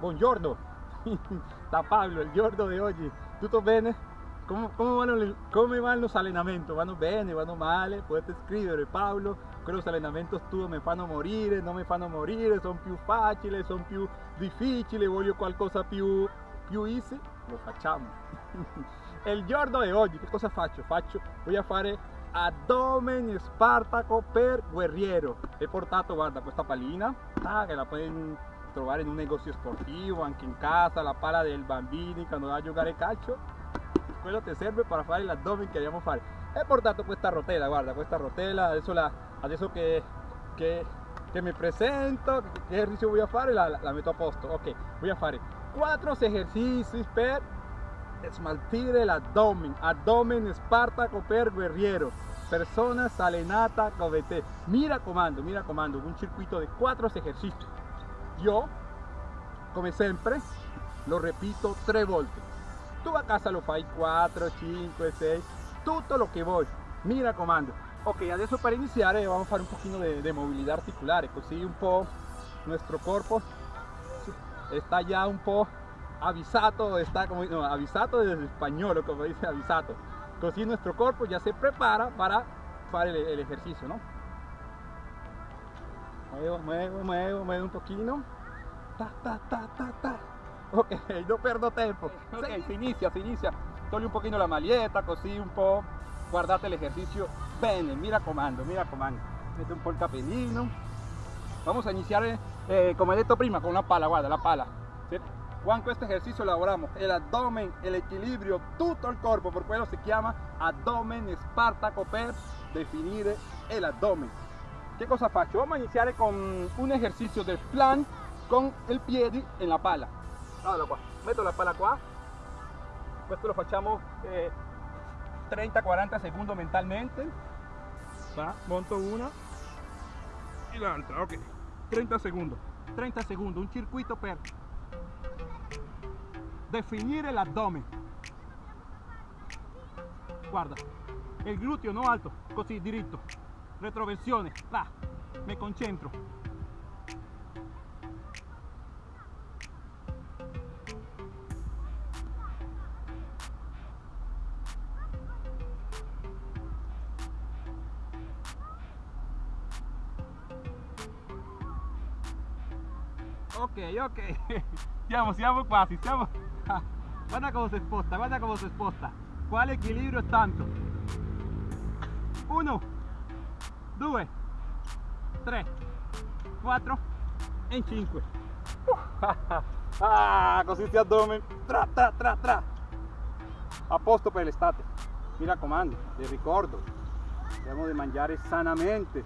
Buongiorno, da Pablo, il giorno di oggi. Tutto bene? Come, come, vanno, come vanno los allenamenti? Vanno bene, vanno male? Potete scrivere Paolo, quelli allenamenti tu mi fanno morire, non mi fanno morire, sono più facili, sono più difficili, voglio qualcosa più, più easy? Lo facciamo. il giorno di oggi, che cosa faccio? Faccio, a fare Abdomen Spartaco per guerriero. He portato, guarda, questa palina, ah, che la pueden trovare in un negozio sportivo, anche in casa, la pala del bambini quando va a giocare calcio. Quello ti serve per fare l'addome che a fare. He portato questa rotella, guarda, questa rotella, adesso, la, adesso che, che, che mi presento, che esercizio a fare, la, la metto a posto. Ok, a fare 4 esercizi per smaltire l'addome, abdomen Spartaco per guerriero, persona salenata come te. Mira comando, mira comando, un circuito de 4 ejercicios. Yo, come sempre, lo repito tre volte. Tu a casa lo fai 4, 5, 6, tutto lo che vuoi. Mira comando. Ok, adesso per iniziare vamos a fare un pochino de, movilidad articulare, così un po' nuestro corpo está ya un po' avisato, está como no, avisato desde español, como dice avisato. Así nuestro cuerpo ya se prepara para hacer el, el ejercicio, ¿no? Muevo, muevo, muevo, muevo un poquito. Ta, ta, ta, ta, ta. Ok, no perdo tiempo. Ok, se inicia, se inicia. Togli un poquito la maglietta, così un po'. Guardate el ejercicio. Bene, mira comando, mira comando. Mete un po' il capellino. Vamos a iniciar, eh, como he detto prima, con una pala, guarda, la pala. ¿sí? Con este ejercicio lavoramos el abdomen, el equilibrio, todo el cuerpo, por quello se llama abdomen Spartaco per definire el abdomen. ¿Qué cosa faccio? Vamos a iniciar con un ejercicio del plan con el piede en la pala. Allora metto la pala qua, questo lo facciamo eh, 30-40 secondi mentalmente, va, monto una. Y l'altra, ok, 30 secondi, 30 secondi, un circuito per definire l'addome guarda. Il gluteo non alto così diritto retroversione là mi concentro. Ok ok. Siamo siamo quasi siamo guarda cómo se sposta, guarda cómo se sposta. ¿Cuál equilibrio es tanto? Uno, due, tre, quattro e cinque. ah, così ti addome. Tra, tra, tra, tra. A posto per l'estate. Mi raccomando, ti ricordo, dobbiamo di mangiare sanamente,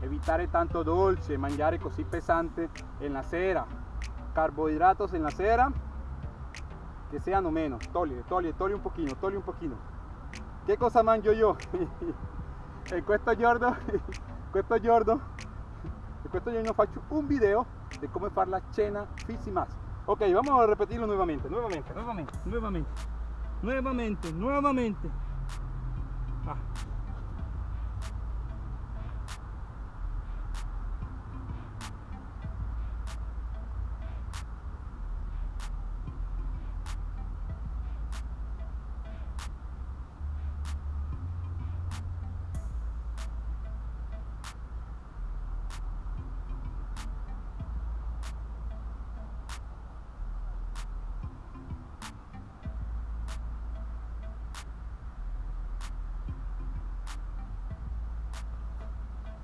evitare tanto dolce, mangiare così pesante en la sera, carbohidratos en la sera que sean o menos. Toglie, toglie, toglie un pochino, toglie un pochino. ¿Qué cosa mangio yo? en questo giorno, questo giorno, en questo giorno faccio un video de cómo fare la cena Fizzy Max. Ok, vamos a repetirlo nuevamente, nuevamente, nuevamente, nuevamente, nuevamente, nuevamente. Ah.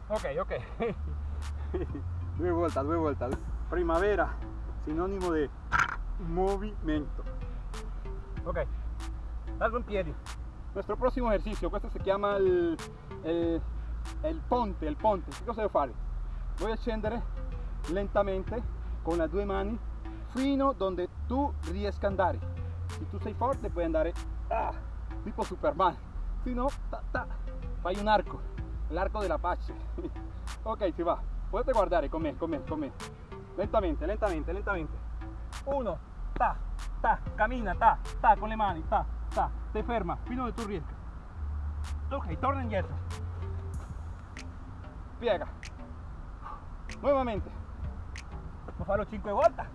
Ok, ok. due vueltas, due vueltas. Primavera, sinónimo de movimiento. Ok, algo en piedi. Nuestro próximo ejercicio, questo se llama el, el, el ponte, il ponte. Che cosa devo fare? Voy a scendere lentamente con le due mani fino donde tu riesca a andare. Se tu sei forte puoi andare ah, tipo Superman. Se no, ta, ta, fai un arco el arco del apache. Ok si va. Potete guardare eh, con me con me con me lentamente lentamente lentamente. Uno ta ta camina, ta ta con le mani ta ta. Te ferma fino de tu riesci ok torna indietro piega. Nuevamente. Vamos a farlo 5 vueltas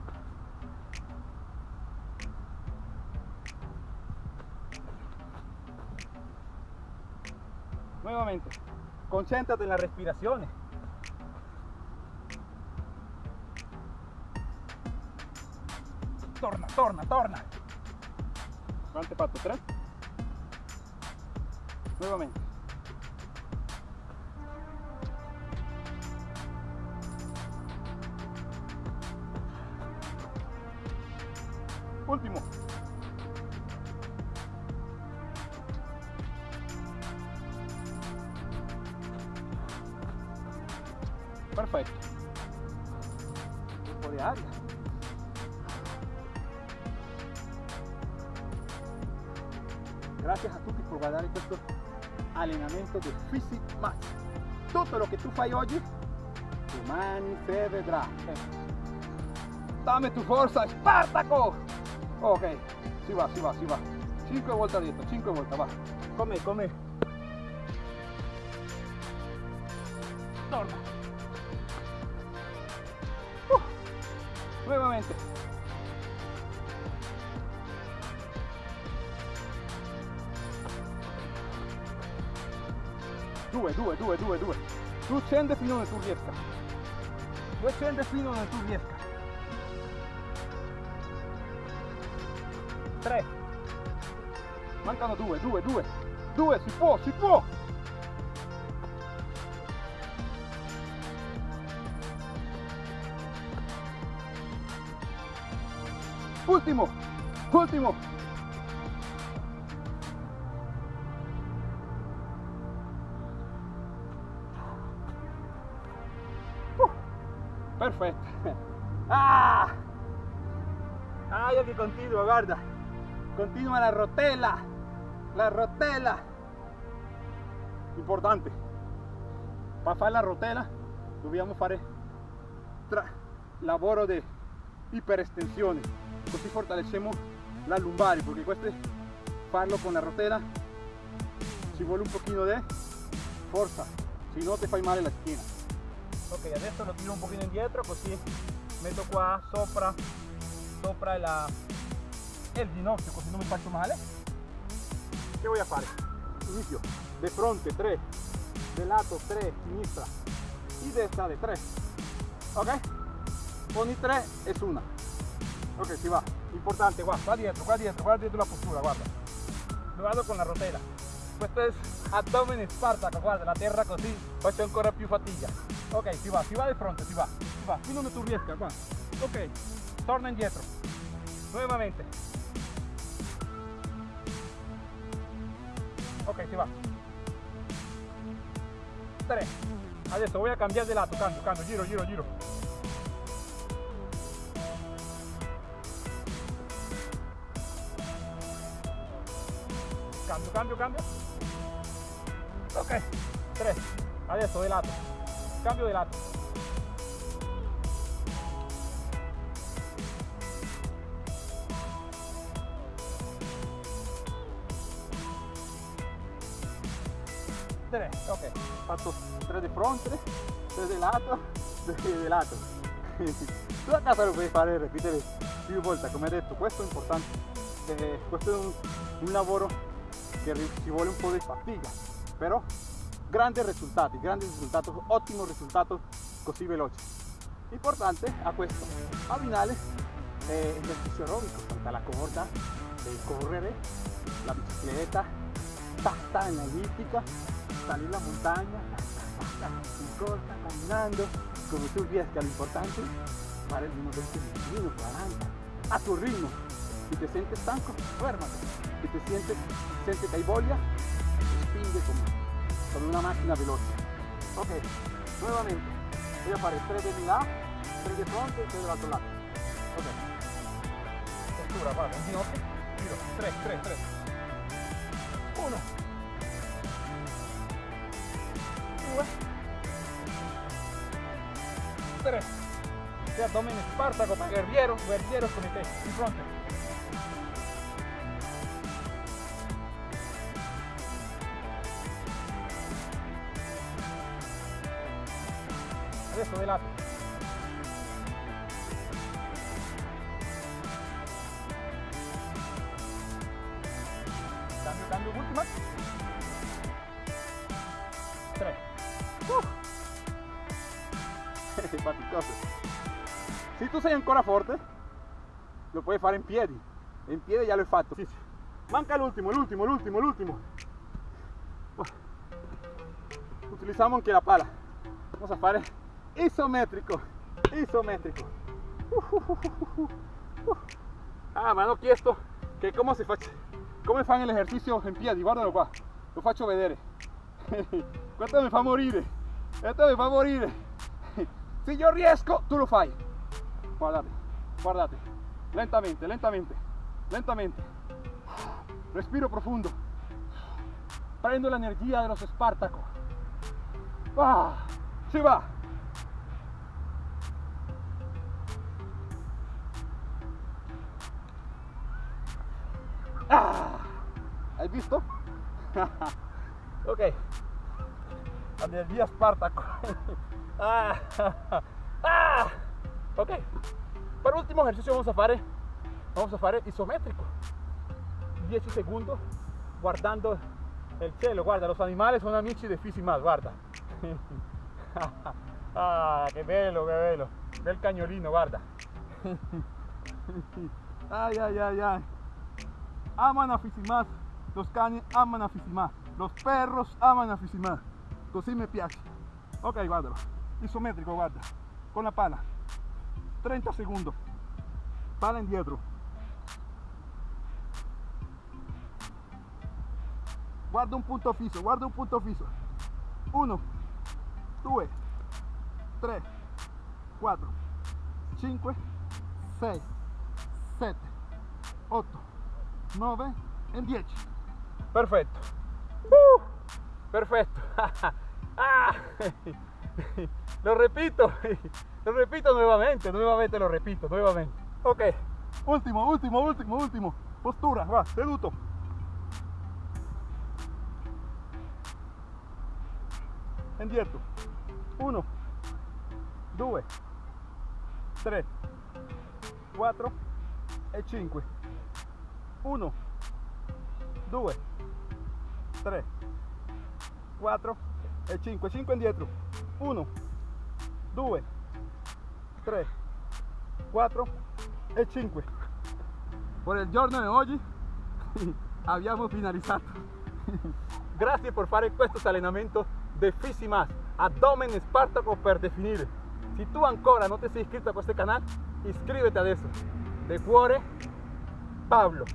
nuevamente. Concéntrate en las respiraciones. Torna, torna, torna. Guante pato, tres. Nuevamente. Perfecto. Tiempo de área. Gracias a tutti por guardare questo allenamento di Physic Max. Tutto lo che tu fai oggi, domani se vedrà. Dame tu forza, Spartaco! Ok, si va, si va, si va. 5 volte dietro, 5 volte, va. Come, come. Nuevamente. Due, due, due, due, due. Tu scendi fino dove tu riesca. Tu scendi fino dove tu riesca. 3 mancano 2 2 2 2 si può si può ultimo ultimo uh, perfetto ah. Ah io che continuo guarda continua la rotella la rotella importante. Per fare la rotella dobbiamo fare tra lavoro di così fortaleciamo la lumbare perché questo farlo con la rotella ci vuole un pochino di forza se no ti fai male la schiena ok adesso lo tiro un pochino indietro così metto qua sopra sopra la el ginocchio così non mi faccio male che voy a fare? inizio de fronte 3 de lato 3 sinistra. Y destra de 3 ok. Ogni 3 es una ok si va. Importante guarda qua dietro qua dietro qua dietro la postura guarda lo vado con la rotella questo è abdomen spartaco guarda la terra così faccio ancora più fatica ok si va si va de fronte si va. Si va fino dove tu riesca qua ok torna indietro nuevamente. Ok si va. 3 adesso voy a cambiare di lato cambio cambio giro giro giro cambio cambio. Ok 3 adesso di lato. Cambio di lato. Tre ok. Fatto tre di fronte tre di lato. Tre di lato. Tu a casa lo puoi fare ripetere più volte come detto questo è importante. Eh, questo un, un, lavoro che ci vuole un po' di fatica però grandi risultati grandi risultati ottimo risultato così veloce importante a questo abbinare eh, esercizio aerobico salta la corda eh, correre la bicicletta tasta en ellíptica salir la montaña, corta, caminando, como tú riesca, lo importante para el mismo 20 minutos, 40, a tu ritmo. Si te sientes stanco, duérmate. Si te sientes, sientes que hay voglia, spinge como con una máquina veloce. Ok, nuevamente, voy a fare 3 de mi lado, 3 de fronte y 3 del otro lado. Ok. Postura, in ginocchio, giro, 3, 3, 3. 1, 2 3 este abdomen espartaco para guerrieros, con el in fronte de la... Cambio, cambio, última. Tres. Uh. si tu sei ancora forte, lo puoi fare in piedi. In piedi già l'hai fatto. Sì, sì. Manca l'ultimo, l'ultimo, l'ultimo, l'ultimo. Utilizziamo anche la pala. Vamos a fare isométrico. Isométrico. Ah, mi hanno chiesto che come si faccia, come fanno l'esercizio in piedi, guardalo qua, lo faccio vedere. Questo mi fa morire, questo mi fa morire. Se io riesco, tu lo fai. Guardate, guardate, lentamente, lentamente, lentamente. Respiro profundo. Prendo la energía de los Espartacos. ¡Ah! ¡Sí va! ¡Ah! ¿Has visto? ok. Energía Espartaco. ah. ah. Ok. Para último ejercicio vamos a hacer vamos a hacer isométrico. 10 segundos guardando el cielo. Guarda, los animales son amici fisi más, guarda. ah, che bello, che bello. Bel cagnolino, guarda. ay, ay, ay, ay. Aman a Fisimas. Los cani aman a Fisimas. Los perros aman a Fisimas. Così mi piace. Ok, guardalo. Isométrico, guarda. Con la pala. 30 segundos. Pala indietro. Guarda un punto fisso, guarda un punto fisso. 1, 2, 3, 4, 5, 6, 7, 8, 9 e 10. Perfetto. Uh, perfetto. ah, lo repito, lo repito nuevamente, nuevamente lo repito, nuevamente. Ok, ultimo, ultimo, ultimo, ultimo. Postura, va, seduto. indietro 1 2 3 4 e 5 1 2 3 4 e 5 5 indietro 1 2 3 4 e 5 por el giorno de oggi abbiamo finalizzato grazie per fare questo allenamento más abdomen espartaco per definir. Si tú ancora no te sei iscrito a este canal, inscríbete a eso. De cuore, Pablo.